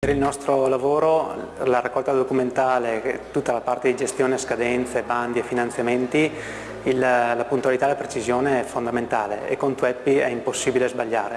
Per il nostro lavoro, la raccolta documentale, tutta la parte di gestione, scadenze, bandi e finanziamenti, il, la puntualità e la precisione è fondamentale e con Tweppi è impossibile sbagliare.